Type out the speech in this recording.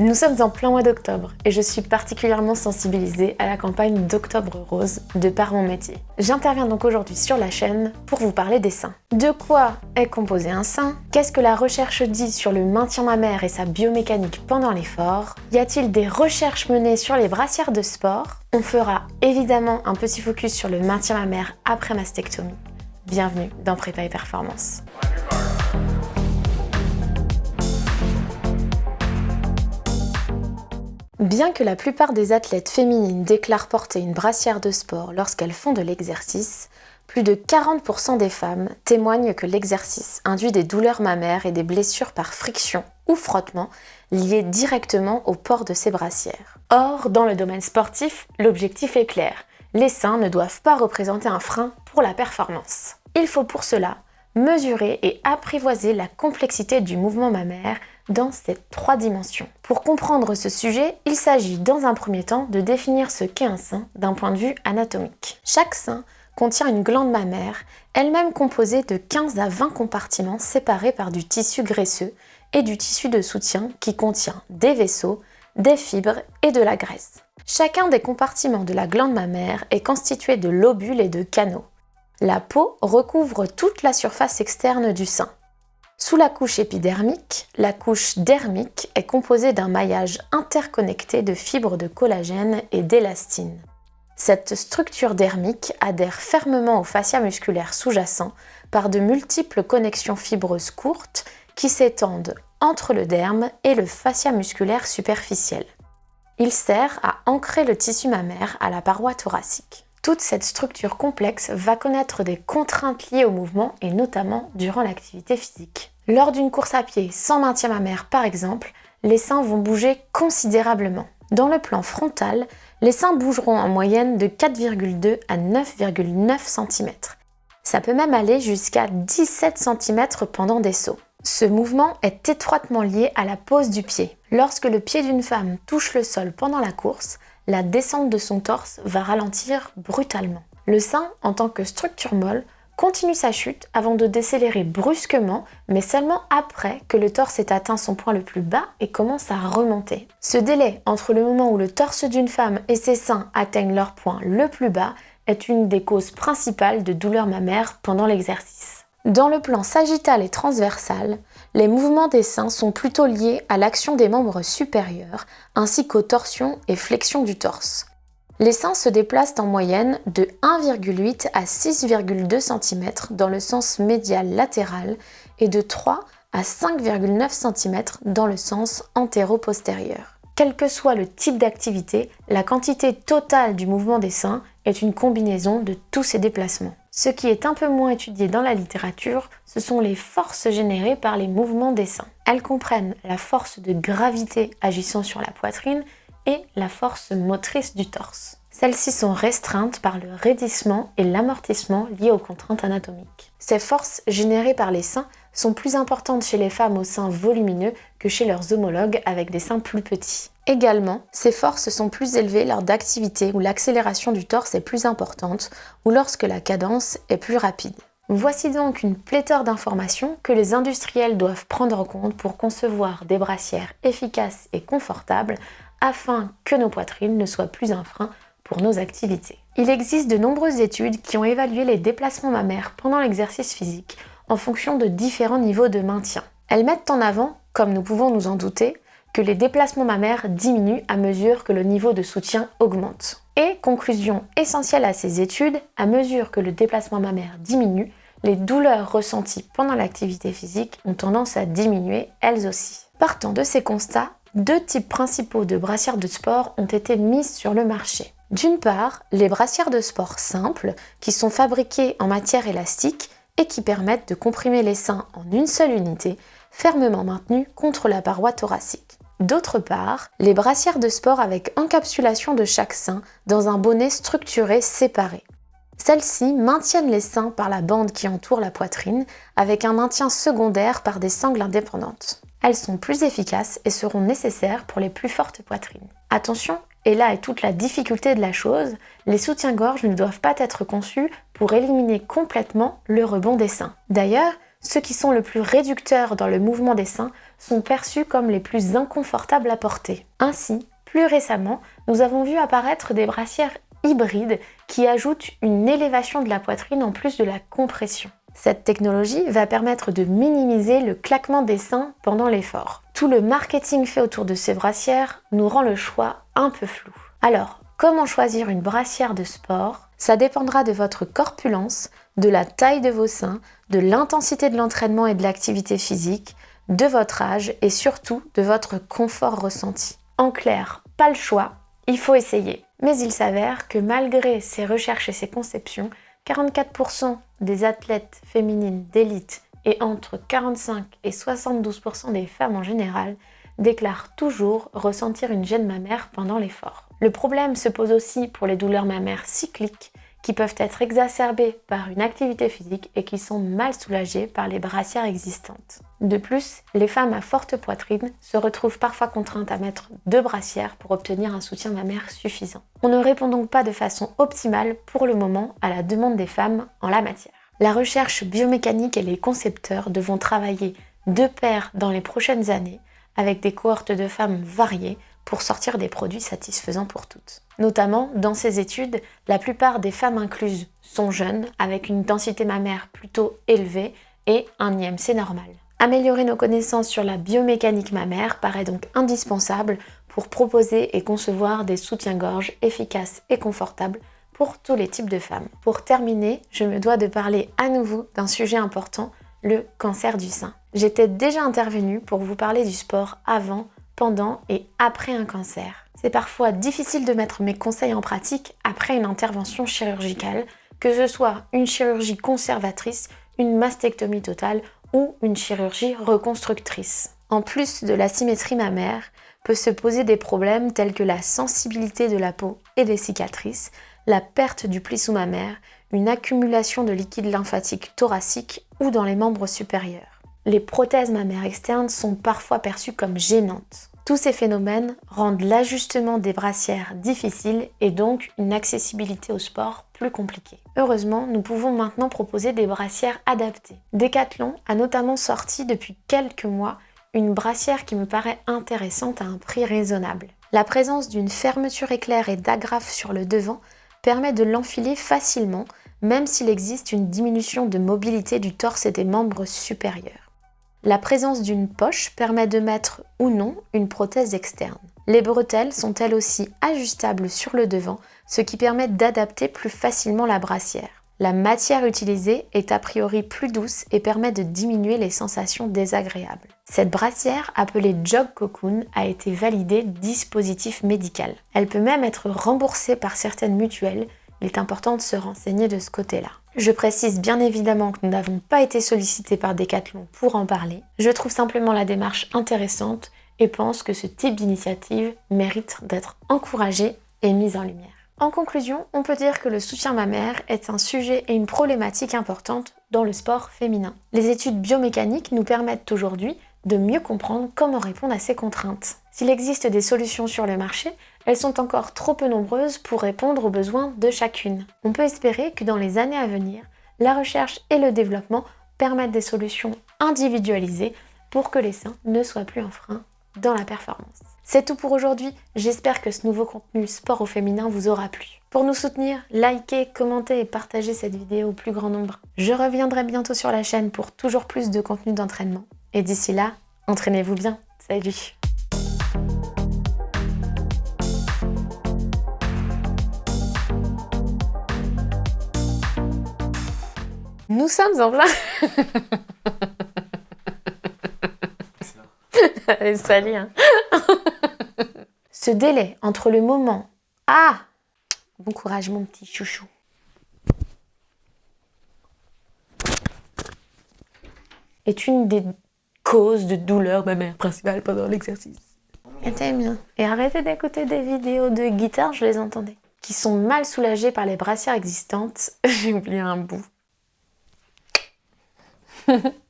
Nous sommes en plein mois d'octobre et je suis particulièrement sensibilisée à la campagne d'Octobre Rose de par mon métier. J'interviens donc aujourd'hui sur la chaîne pour vous parler des seins. De quoi est composé un sein Qu'est-ce que la recherche dit sur le maintien mammaire et sa biomécanique pendant l'effort? Y a-t-il des recherches menées sur les brassières de sport? On fera évidemment un petit focus sur le maintien mammaire après mastectomie. Bienvenue dans Prépa Performance. Bien que la plupart des athlètes féminines déclarent porter une brassière de sport lorsqu'elles font de l'exercice, plus de 40% des femmes témoignent que l'exercice induit des douleurs mammaires et des blessures par friction ou frottement liées directement au port de ces brassières. Or, dans le domaine sportif, l'objectif est clair. Les seins ne doivent pas représenter un frein pour la performance. Il faut pour cela mesurer et apprivoiser la complexité du mouvement mammaire dans ces trois dimensions. Pour comprendre ce sujet, il s'agit dans un premier temps de définir ce qu'est un sein d'un point de vue anatomique. Chaque sein contient une glande mammaire, elle-même composée de 15 à 20 compartiments séparés par du tissu graisseux et du tissu de soutien qui contient des vaisseaux, des fibres et de la graisse. Chacun des compartiments de la glande mammaire est constitué de lobules et de canaux. La peau recouvre toute la surface externe du sein. Sous la couche épidermique, la couche dermique est composée d'un maillage interconnecté de fibres de collagène et d'élastine. Cette structure dermique adhère fermement au fascia musculaire sous-jacent par de multiples connexions fibreuses courtes qui s'étendent entre le derme et le fascia musculaire superficiel. Il sert à ancrer le tissu mammaire à la paroi thoracique. Toute cette structure complexe va connaître des contraintes liées au mouvement et notamment durant l'activité physique. Lors d'une course à pied sans maintien mammaire par exemple, les seins vont bouger considérablement. Dans le plan frontal, les seins bougeront en moyenne de 4,2 à 9,9 cm. Ça peut même aller jusqu'à 17 cm pendant des sauts. Ce mouvement est étroitement lié à la pose du pied. Lorsque le pied d'une femme touche le sol pendant la course, la descente de son torse va ralentir brutalement. Le sein, en tant que structure molle, continue sa chute avant de décélérer brusquement, mais seulement après que le torse ait atteint son point le plus bas et commence à remonter. Ce délai entre le moment où le torse d'une femme et ses seins atteignent leur point le plus bas est une des causes principales de douleurs mammaires pendant l'exercice. Dans le plan sagittal et transversal, les mouvements des seins sont plutôt liés à l'action des membres supérieurs, ainsi qu'aux torsions et flexions du torse. Les seins se déplacent en moyenne de 1,8 à 6,2 cm dans le sens médial latéral et de 3 à 5,9 cm dans le sens antéro-postérieur. Quel que soit le type d'activité, la quantité totale du mouvement des seins est une combinaison de tous ces déplacements. Ce qui est un peu moins étudié dans la littérature, ce sont les forces générées par les mouvements des seins. Elles comprennent la force de gravité agissant sur la poitrine et la force motrice du torse. Celles-ci sont restreintes par le raidissement et l'amortissement liés aux contraintes anatomiques. Ces forces générées par les seins sont plus importantes chez les femmes aux seins volumineux que chez leurs homologues avec des seins plus petits. Également, ces forces sont plus élevées lors d'activités où l'accélération du torse est plus importante ou lorsque la cadence est plus rapide. Voici donc une pléthore d'informations que les industriels doivent prendre en compte pour concevoir des brassières efficaces et confortables afin que nos poitrines ne soient plus un frein pour nos activités. Il existe de nombreuses études qui ont évalué les déplacements mammaires pendant l'exercice physique en fonction de différents niveaux de maintien. Elles mettent en avant, comme nous pouvons nous en douter, que les déplacements mammaires diminuent à mesure que le niveau de soutien augmente. Et, conclusion essentielle à ces études, à mesure que le déplacement mammaire diminue, les douleurs ressenties pendant l'activité physique ont tendance à diminuer elles aussi. Partant de ces constats, deux types principaux de brassières de sport ont été mises sur le marché. D'une part, les brassières de sport simples, qui sont fabriquées en matière élastique et qui permettent de comprimer les seins en une seule unité, fermement maintenues contre la paroi thoracique. D'autre part, les brassières de sport avec encapsulation de chaque sein dans un bonnet structuré séparé. Celles-ci maintiennent les seins par la bande qui entoure la poitrine avec un maintien secondaire par des sangles indépendantes. Elles sont plus efficaces et seront nécessaires pour les plus fortes poitrines. Attention, et là est toute la difficulté de la chose, les soutiens-gorge ne doivent pas être conçus pour éliminer complètement le rebond des seins. D'ailleurs, ceux qui sont le plus réducteurs dans le mouvement des seins sont perçus comme les plus inconfortables à porter. Ainsi, plus récemment, nous avons vu apparaître des brassières hybrides qui ajoutent une élévation de la poitrine en plus de la compression. Cette technologie va permettre de minimiser le claquement des seins pendant l'effort. Tout le marketing fait autour de ces brassières nous rend le choix un peu flou. Alors, comment choisir une brassière de sport? Ça dépendra de votre corpulence, de la taille de vos seins, de l'intensité de l'entraînement et de l'activité physique, de votre âge et surtout de votre confort ressenti. En clair, pas le choix, il faut essayer. Mais il s'avère que malgré ces recherches et ces conceptions, 44% des athlètes féminines d'élite et entre 45 et 72% des femmes en général déclarent toujours ressentir une gêne mammaire pendant l'effort. Le problème se pose aussi pour les douleurs mammaires cycliques qui peuvent être exacerbées par une activité physique et qui sont mal soulagées par les brassières existantes. De plus, les femmes à forte poitrine se retrouvent parfois contraintes à mettre deux brassières pour obtenir un soutien mammaire suffisant. On ne répond donc pas de façon optimale pour le moment à la demande des femmes en la matière. La recherche biomécanique et les concepteurs devront travailler de pair dans les prochaines années avec des cohortes de femmes variées pour sortir des produits satisfaisants pour toutes. Notamment, dans ces études, la plupart des femmes incluses sont jeunes, avec une densité mammaire plutôt élevée et un IMC normal. Améliorer nos connaissances sur la biomécanique mammaire paraît donc indispensable pour proposer et concevoir des soutiens-gorge efficaces et confortables pour tous les types de femmes. Pour terminer, je me dois de parler à nouveau d'un sujet important, le cancer du sein. J'étais déjà intervenue pour vous parler du sport avant pendant et après un cancer. C'est parfois difficile de mettre mes conseils en pratique après une intervention chirurgicale, que ce soit une chirurgie conservatrice, une mastectomie totale ou une chirurgie reconstructrice. En plus de la symétrie mammaire, peut se poser des problèmes tels que la sensibilité de la peau et des cicatrices, la perte du pli sous-mammaire, une accumulation de liquide lymphatique thoracique ou dans les membres supérieurs les prothèses mammaires externes sont parfois perçues comme gênantes. Tous ces phénomènes rendent l'ajustement des brassières difficile et donc une accessibilité au sport plus compliquée. Heureusement, nous pouvons maintenant proposer des brassières adaptées. Decathlon a notamment sorti depuis quelques mois une brassière qui me paraît intéressante à un prix raisonnable. La présence d'une fermeture éclair et d'agrafe sur le devant permet de l'enfiler facilement, même s'il existe une diminution de mobilité du torse et des membres supérieurs. La présence d'une poche permet de mettre ou non une prothèse externe. Les bretelles sont elles aussi ajustables sur le devant, ce qui permet d'adapter plus facilement la brassière. La matière utilisée est a priori plus douce et permet de diminuer les sensations désagréables. Cette brassière, appelée Jog Cocoon, a été validée dispositif médical. Elle peut même être remboursée par certaines mutuelles, il est important de se renseigner de ce côté-là. Je précise bien évidemment que nous n'avons pas été sollicités par Decathlon pour en parler. Je trouve simplement la démarche intéressante et pense que ce type d'initiative mérite d'être encouragé et mise en lumière. En conclusion, on peut dire que le soutien mammaire est un sujet et une problématique importante dans le sport féminin. Les études biomécaniques nous permettent aujourd'hui de mieux comprendre comment répondre à ces contraintes. S'il existe des solutions sur le marché, elles sont encore trop peu nombreuses pour répondre aux besoins de chacune. On peut espérer que dans les années à venir, la recherche et le développement permettent des solutions individualisées pour que les seins ne soient plus un frein dans la performance. C'est tout pour aujourd'hui, j'espère que ce nouveau contenu sport au féminin vous aura plu. Pour nous soutenir, likez, commentez et partagez cette vidéo au plus grand nombre. Je reviendrai bientôt sur la chaîne pour toujours plus de contenu d'entraînement. Et d'ici là, entraînez-vous bien. Salut Nous sommes en plein... Salut hein. Ce délai entre le moment... Ah Bon courage mon petit chouchou. Est une des causes de douleur ma mère principale pendant l'exercice. Et bien. Et arrêtez d'écouter des vidéos de guitare, je les entendais. Qui sont mal soulagées par les brassières existantes. J'ai oublié un bout.